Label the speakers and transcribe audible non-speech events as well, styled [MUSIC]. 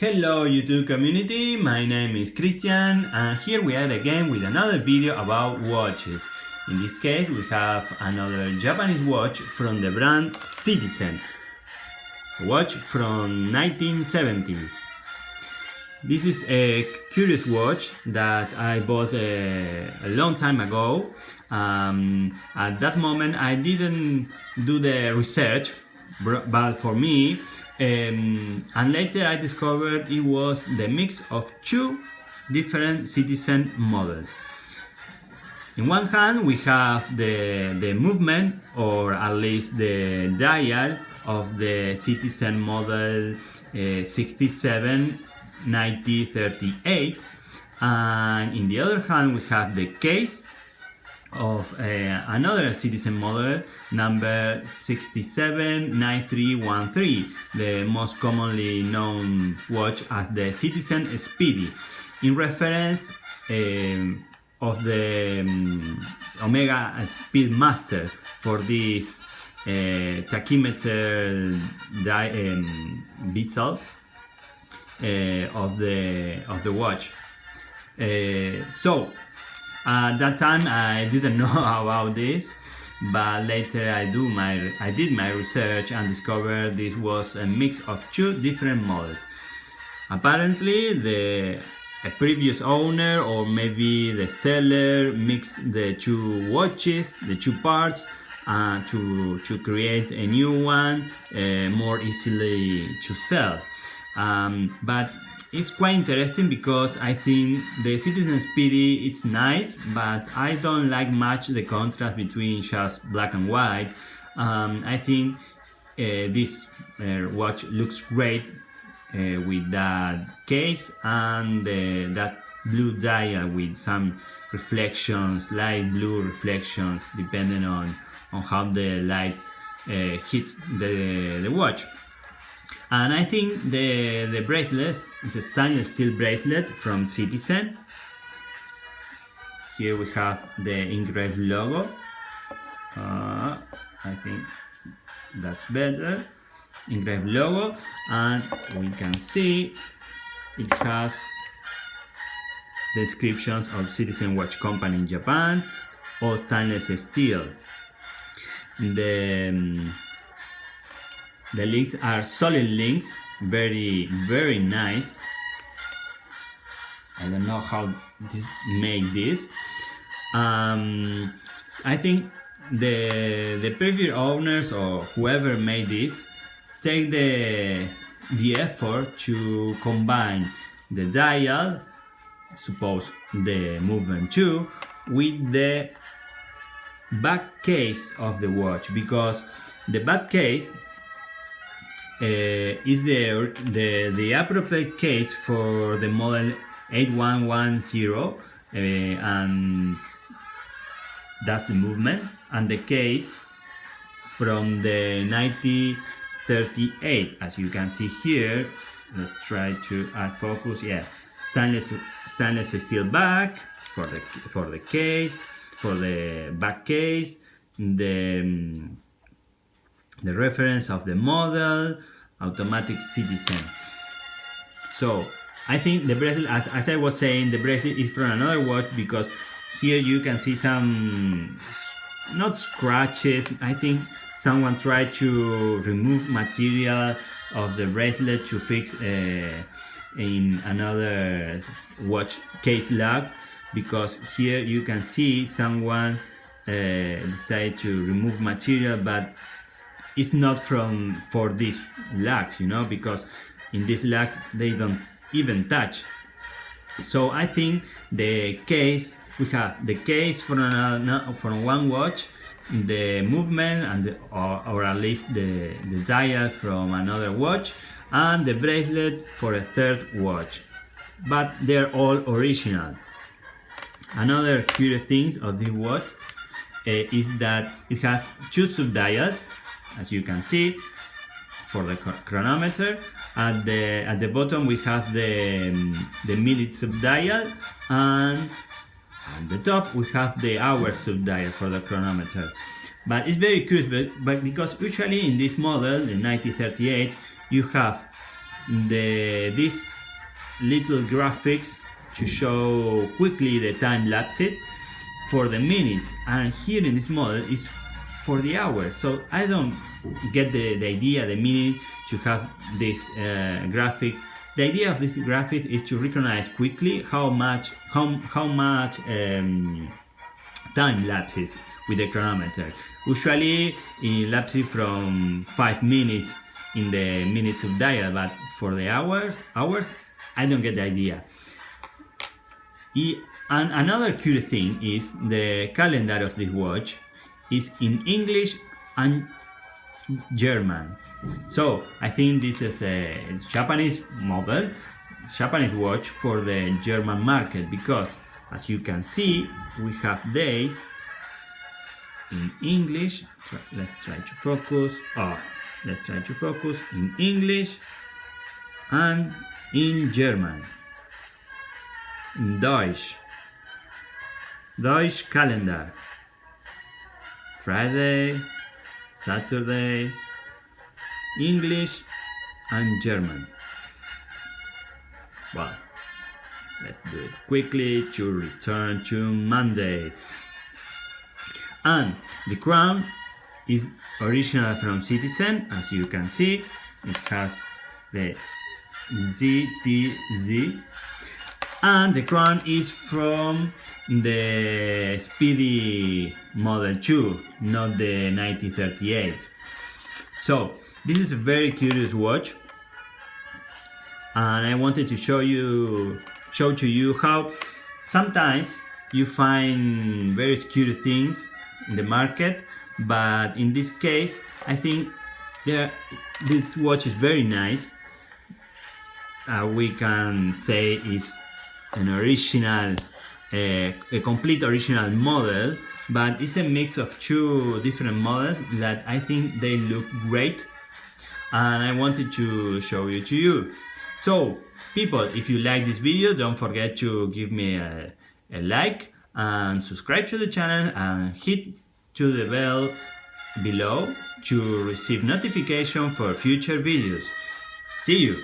Speaker 1: Hello YouTube community, my name is Christian and here we are again with another video about watches. In this case we have another Japanese watch from the brand Citizen. A watch from 1970s. This is a curious watch that I bought a, a long time ago. Um, at that moment I didn't do the research but for me um, and later I discovered it was the mix of two different citizen models. In one hand we have the, the movement or at least the dial of the citizen model uh, 67 90 38 and in the other hand we have the case of uh, another citizen model number 679313 the most commonly known watch as the citizen speedy. In reference um, of the um, omega speedmaster for this uh, tachymeter um, bezel uh, of the of the watch. So at that time I didn't [LAUGHS] know about this but later I do my I did my research and discovered this was a mix of two different models. Apparently the a previous owner or maybe the seller mixed the two watches, the two parts uh, to, to create a new one uh, more easily to sell. Um, but it's quite interesting because I think the Citizen Speedy is nice, but I don't like much the contrast between just black and white. Um, I think uh, this uh, watch looks great uh, with that case and uh, that blue dial with some reflections, light blue reflections, depending on, on how the light uh, hits the, the watch. And I think the, the bracelet is a stainless steel bracelet from Citizen. Here we have the engraved logo. Uh, I think that's better. Engraved logo and we can see it has descriptions of Citizen Watch Company in Japan, all stainless steel. The um, the links are solid links very very nice. I don't know how this make this. Um, I think the the previous owners or whoever made this take the the effort to combine the dial suppose the movement 2 with the back case of the watch because the back case is the, the, the appropriate case for the model 8110 uh, and that's the movement and the case from the 1938 as you can see here. Let's try to add focus yeah. Stainless stainless steel back for the for the case for the back case. The um, the reference of the model, automatic citizen. So I think the bracelet, as, as I was saying, the bracelet is from another watch because here you can see some, not scratches, I think someone tried to remove material of the bracelet to fix uh, in another watch case lock because here you can see someone uh, decided to remove material but it's not from for these lags you know because in these lags they don't even touch. So I think the case we have the case from another, from one watch the movement and the, or, or at least the, the dial from another watch and the bracelet for a third watch. But they're all original. Another curious thing of this watch uh, is that it has two sub dials as you can see for the chronometer. At the at the bottom we have the the minute subdial and at the top we have the hour subdial for the chronometer. But it's very curious but, but because usually in this model the 9038 you have the this little graphics to show quickly the time lapse it for the minutes. And here in this model is for the hours so I don't get the, the idea the meaning to have these uh, graphics. The idea of this graphic is to recognize quickly how much how, how much um, time lapses with the chronometer. Usually in lapses from five minutes in the minutes of dial but for the hours hours I don't get the idea. And another curious thing is the calendar of this watch is in English and German. So I think this is a Japanese model, Japanese watch for the German market because as you can see we have days in English. Let's try to focus. Oh, let's try to focus in English and in German. Deutsch. Deutsch calendar. Friday, Saturday, English and German. Well, let's do it quickly to return to Monday. And the crown is original from Citizen, as you can see. It has the ZTZ and the crown is from the Speedy Model 2, not the 1938. So this is a very curious watch. And I wanted to show you show to you how sometimes you find very curious things in the market. But in this case I think there this watch is very nice. Uh, we can say is an original, uh, a complete original model, but it's a mix of two different models that I think they look great and I wanted to show you to you. So people, if you like this video, don't forget to give me a, a like and subscribe to the channel and hit to the bell below to receive notification for future videos. See you!